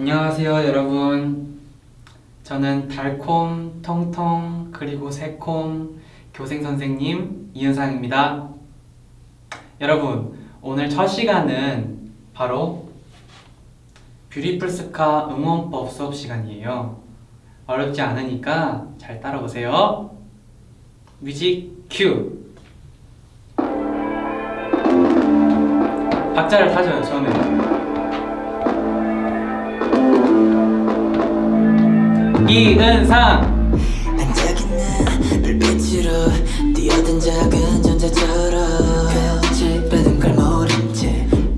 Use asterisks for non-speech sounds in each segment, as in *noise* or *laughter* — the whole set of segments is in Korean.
안녕하세요 여러분. 저는 달콤, 통통, 그리고 새콤 교생선생님 이은상입니다. 여러분 오늘 첫 시간은 바로 뷰티풀스카 응원법 수업 시간이에요. 어렵지 않으니까 잘 따라오세요. 뮤직 큐. 박자를 타줘요 처음에 이은상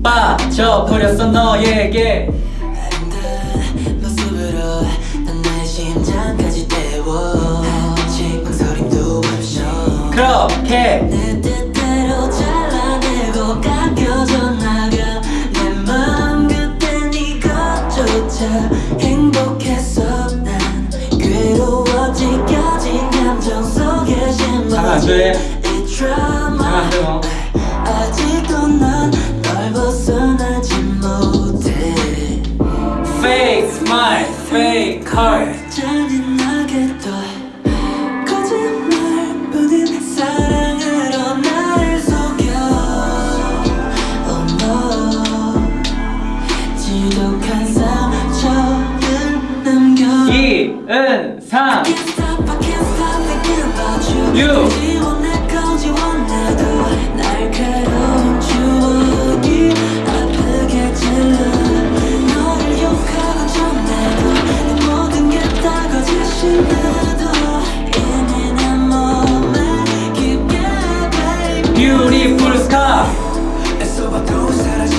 빠져버렸어 너에게 안 돼요 아직도 난널 벗어나지 못해. Fake smile, fake heart. 잔인하게도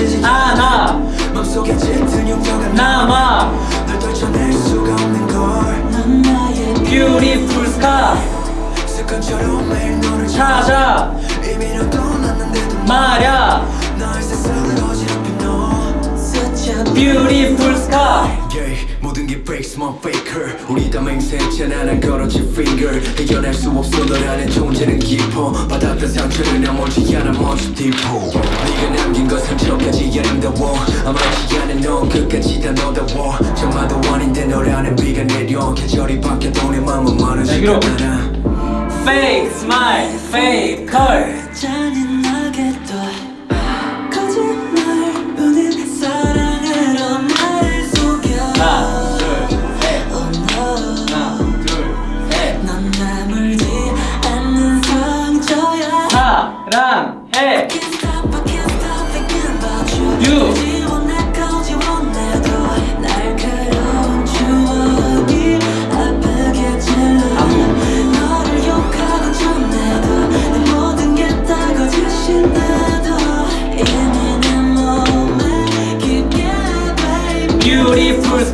라지지 않아 맘속에 짙은 용도가 남아. 널 떨쳐낼 수가 없는 나의 Beautiful 너를 찾아 말야. 너 Beautiful yeah, 모든 게 fake small faker. 우리 다 맹세했잖아 난 걸어진 finger. 이겨낼 수 없어 너라는 존재는 깊어. 받았던 상처를 나머지 않아 먼지 딥어 네가 남긴 건 상처까지 아름다워 아무렇지 않은 넌 끝까지 다 너다워 정말도 아닌데 너라는 비가 내려. 계절이 바뀌어도 내 마르지 여기로. 않아 Fake smile, fake heart 잔인하게도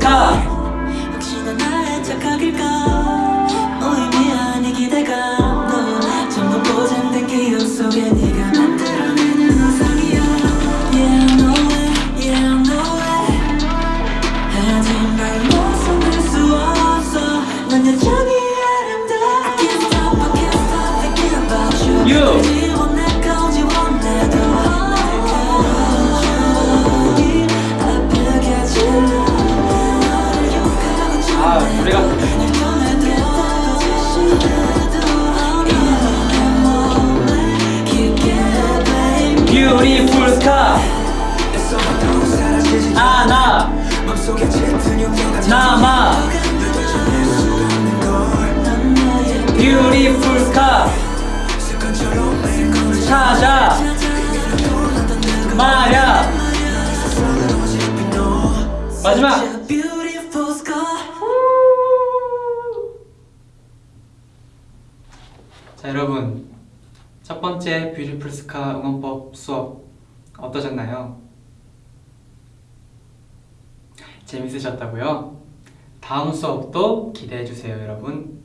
Beautiful scar 자 여러분. 첫 번째 뷰티풀 스카 응원법 수업 어떠셨나요? 재밌으셨다고요? 다음 수업도 기대해주세요 여러분.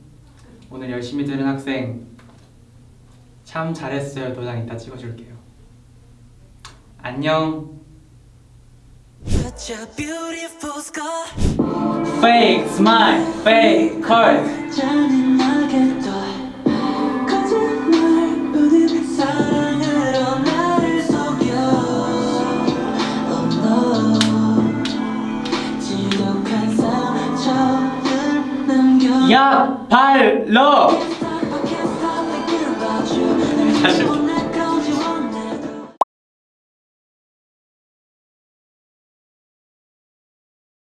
오늘 열심히 들은 학생 참 잘했어요. 도장 이따 찍어줄게요. 안녕. Fake smile, fake heart 야 발러 *laughs* 다시